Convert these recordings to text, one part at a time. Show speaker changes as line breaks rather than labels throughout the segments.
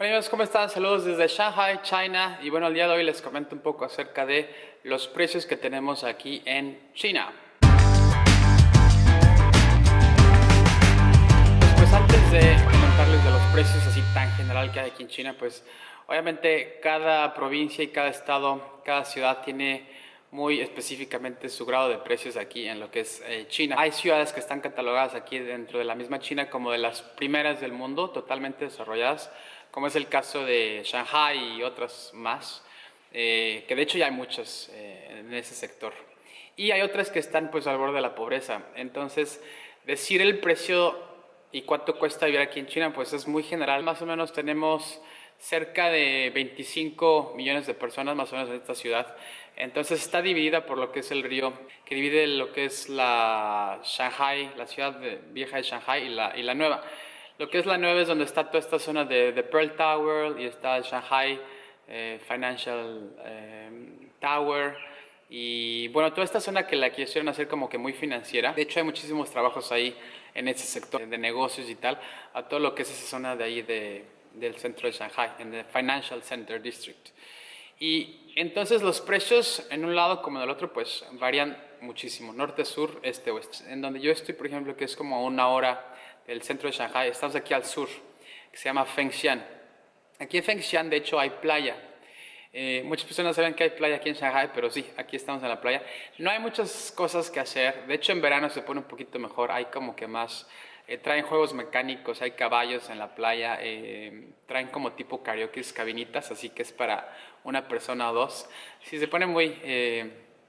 Hola amigos, ¿cómo están? Saludos desde Shanghai, China. Y bueno, el día de hoy les comento un poco acerca de los precios que tenemos aquí en China. Pues antes de comentarles de los precios así tan general que hay aquí en China, pues obviamente cada provincia y cada estado, cada ciudad tiene muy específicamente su grado de precios aquí en lo que es eh, China. Hay ciudades que están catalogadas aquí dentro de la misma China como de las primeras del mundo, totalmente desarrolladas como es el caso de Shanghai y otras más, eh, que de hecho ya hay muchas eh, en ese sector. Y hay otras que están pues al borde de la pobreza. Entonces, decir el precio y cuánto cuesta vivir aquí en China, pues es muy general. Más o menos tenemos cerca de 25 millones de personas más o menos en esta ciudad. Entonces está dividida por lo que es el río, que divide lo que es la Shanghai, la ciudad vieja de Shanghai y la, y la nueva. Lo que es la nueva es donde está toda esta zona de, Pearl Tower y está el Shanghai eh, Financial eh, Tower. Y bueno, toda esta zona que la quisieron hacer como que muy financiera. De hecho, hay muchísimos trabajos ahí en ese sector de negocios y tal, a todo lo que es esa zona de ahí de, del centro de Shanghai, en el Financial Center District. Y entonces los precios en un lado como en el otro pues varían muchísimo, norte, sur, este, oeste. En donde yo estoy, por ejemplo, que es como una hora el centro de Shanghai. Estamos aquí al sur, que se llama Fengxian. Aquí en Fengxian, de hecho, hay playa. Eh, muchas personas saben que hay playa aquí en Shanghai, pero sí, aquí estamos en la playa. No hay muchas cosas que hacer. De hecho, en verano se pone un poquito mejor. Hay como que más... Eh, traen juegos mecánicos, hay caballos en la playa, eh, traen como tipo karaoke, cabinitas, así que es para una persona o dos. Sí, se pone muy,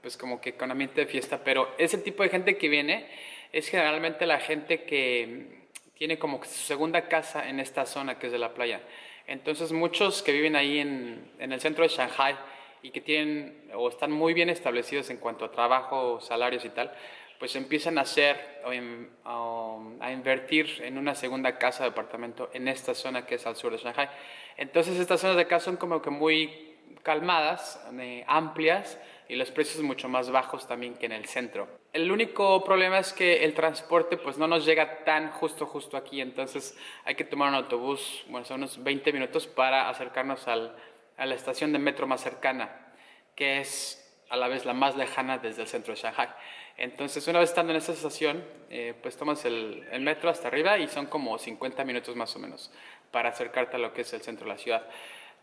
pues como que con ambiente de fiesta, pero ese tipo de gente que viene es generalmente la gente que tiene como su segunda casa en esta zona que es de la playa. Entonces muchos que viven ahí en, el centro de Shanghai y que tienen o están muy bien establecidos en cuanto a trabajo, salarios y tal, pues empiezan a hacer o, a invertir en una segunda casa de apartamento en esta zona que es al sur de Shanghai. Entonces estas zonas de casa son como que muy calmadas, eh, amplias, y los precios mucho más bajos también que en el centro. El único problema es que el transporte pues no nos llega tan justo justo aquí, entonces hay que tomar un autobús, bueno, son unos 20 minutos para acercarnos al, a la estación de metro más cercana, que es a la vez la más lejana desde el centro de Shanghai. Entonces, una vez estando en esa estación, eh, pues tomas el, el, metro hasta arriba y son como 50 minutos más o menos para acercarte a lo que es el centro de la ciudad.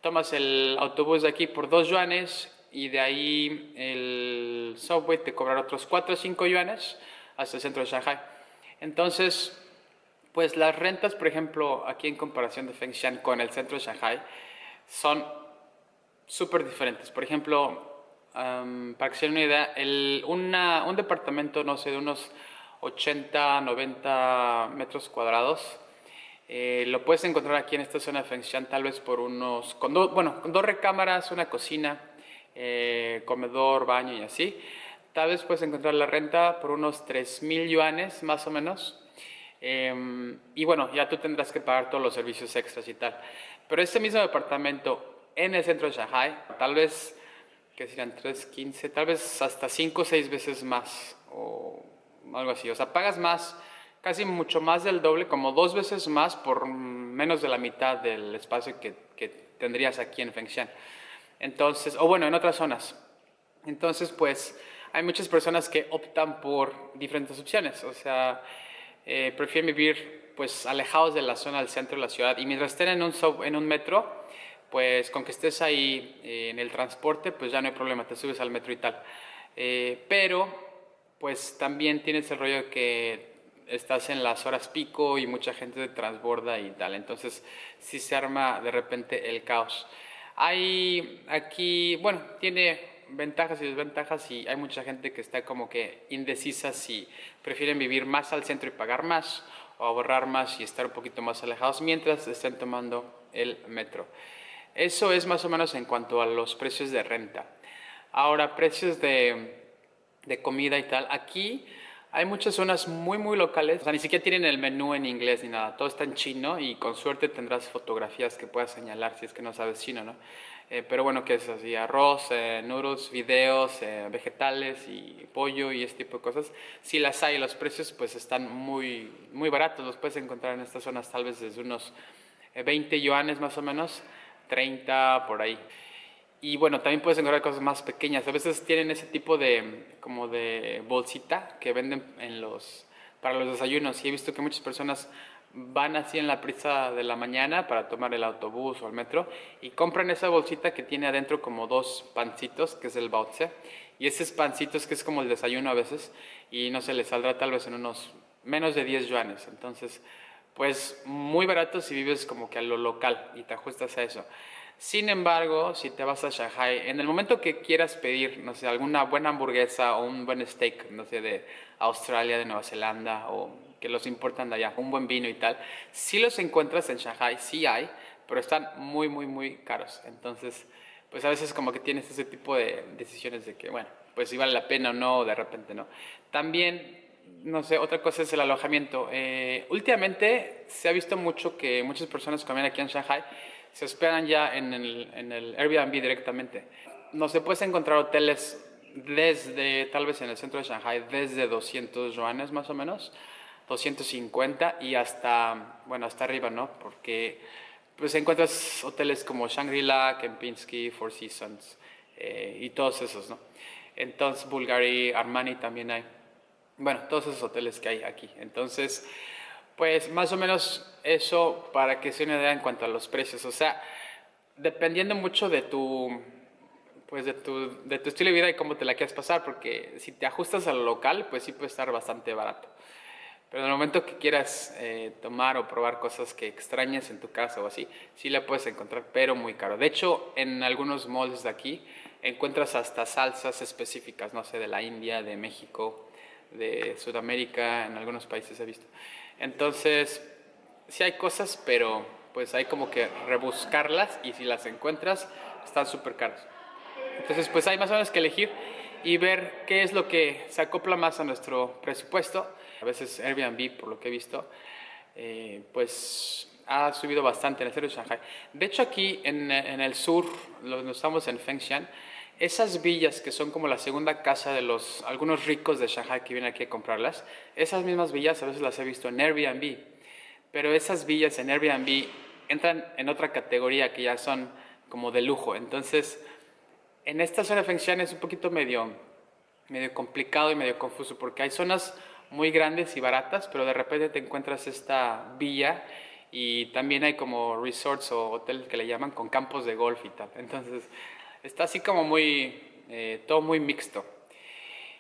Tomas el autobús de aquí por dos yuanes y de ahí el subway te cobrará otros 4 o 5 yuanes hasta el centro de Shanghai. Entonces, pues las rentas, por ejemplo, aquí en comparación de Fengshan con el centro de Shanghai, son súper diferentes. Por ejemplo, para que se den una idea, el, un departamento, no sé, de unos 80, 90 metros cuadrados, eh, lo puedes encontrar aquí en esta zona de Fengshan tal vez por unos, con bueno, con dos recámaras, una cocina, eh, comedor, baño y así. Tal vez puedes encontrar la renta por unos 3.000 yuanes más o menos. Em, y bueno, ya tú tendrás que pagar todos los servicios extras y tal. Pero este mismo departamento en el centro de Shanghai, tal vez, que serían 3.15, tal vez hasta 5 o 6 veces más o algo así. O sea, pagas más, casi mucho más del doble, como dos veces más por menos de la mitad del espacio que, que tendrías aquí en Fengshan. Entonces, o bueno, en otras zonas. Entonces, pues, hay muchas personas que optan por diferentes opciones. O sea, eh, prefieren vivir, pues, alejados de la zona del centro de la ciudad. Y mientras estén en un, en un metro, pues, con que estés ahí eh, en el transporte, pues ya no hay problema, te subes al metro y tal. Eh, pero, pues, también tienes el rollo que estás en las horas pico y mucha gente te transborda y tal. Entonces, sí se arma de repente el caos. Hay aquí, bueno, tiene ventajas y desventajas y hay mucha gente que está como que indecisa si prefieren vivir más al centro y pagar más o ahorrar más y estar un poquito más alejados mientras estén tomando el metro. Eso es más o menos en cuanto a los precios de renta. Ahora, precios de, de comida y tal. Aquí hay muchas zonas muy, muy locales. O sea, ni siquiera tienen el menú en inglés ni nada. Todo está en chino y con suerte tendrás fotografías que puedas señalar si es que no sabes chino, ¿no? Eh, pero bueno, ¿qué es así? Arroz, eh, noodles, videos, eh, vegetales y pollo y este tipo de cosas. Si las hay, los precios pues están muy, muy baratos. Los puedes encontrar en estas zonas tal vez desde unos 20 yuanes más o menos, 30 por ahí. Y bueno, también puedes encontrar cosas más pequeñas. A veces tienen ese tipo de, como de bolsita que venden en los, para los desayunos. Y he visto que muchas personas van así en la prisa de la mañana para tomar el autobús o el metro y compran esa bolsita que tiene adentro como dos pancitos, que es el baozi. Y esos pancitos que es como el desayuno a veces y no se les saldrá tal vez en unos menos de 10 yuanes. Entonces, pues muy barato si vives como que a lo local y te ajustas a eso. Sin embargo, si te vas a Shanghai, en el momento que quieras pedir, no sé, alguna buena hamburguesa o un buen steak, no sé, de Australia, de Nueva Zelanda o que los importan de allá, un buen vino y tal, sí los encuentras en Shanghai, sí hay, pero están muy, muy, muy caros. Entonces, pues a veces como que tienes ese tipo de decisiones de que, bueno, pues si vale la pena o no, de repente no. También, no sé, otra cosa es el alojamiento. Eh, últimamente se ha visto mucho que muchas personas comen aquí en Shanghai se hospedan ya en el, en el Airbnb directamente. No se puede encontrar hoteles desde, tal vez en el centro de Shanghai, desde 200 yuanes más o menos, 250 y hasta, bueno, hasta arriba, ¿no? Porque pues encuentras hoteles como Shangri-La, Kempinski, Four Seasons eh, y todos esos, ¿no? Entonces, Bulgari, Armani también hay. Bueno, todos esos hoteles que hay aquí. Entonces, pues más o menos eso para que se una idea en cuanto a los precios. O sea, dependiendo mucho de tu, pues de tu, estilo de vida y cómo te la quieres pasar, porque si te ajustas al local, pues sí puede estar bastante barato. Pero en el momento que quieras eh, tomar o probar cosas que extrañes en tu casa o así, sí la puedes encontrar, pero muy caro. De hecho, en algunos malls de aquí encuentras hasta salsas específicas, no sé, de la India, de México, de Sudamérica, en algunos países he visto. Entonces, sí hay cosas, pero pues hay como que rebuscarlas y si las encuentras, están súper caras. Entonces, pues hay más o menos que elegir y ver qué es lo que se acopla más a nuestro presupuesto. A veces Airbnb, por lo que he visto, eh, pues ha subido bastante en el centro de Shanghai. De hecho, aquí en, el sur, donde estamos en Fengshan, esas villas que son como la segunda casa de los algunos ricos de Shanghai que vienen aquí a comprarlas, esas mismas villas a veces las he visto en Airbnb, pero esas villas en Airbnb entran en otra categoría que ya son como de lujo. Entonces, en esta zona de Fengshan es un poquito medio, medio complicado y medio confuso porque hay zonas muy grandes y baratas, pero de repente te encuentras esta villa y también hay como resorts o hoteles que le llaman con campos de golf y tal. Entonces, está así como muy, eh, todo muy mixto.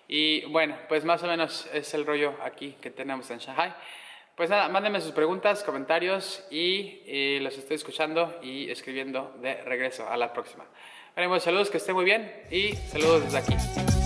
Y bueno, pues más o menos es el rollo aquí que tenemos en Shanghai. Pues nada, mándenme sus preguntas, comentarios y, eh, los estoy escuchando y escribiendo de regreso. A la próxima. Bueno, saludos, que estén muy bien y saludos desde aquí.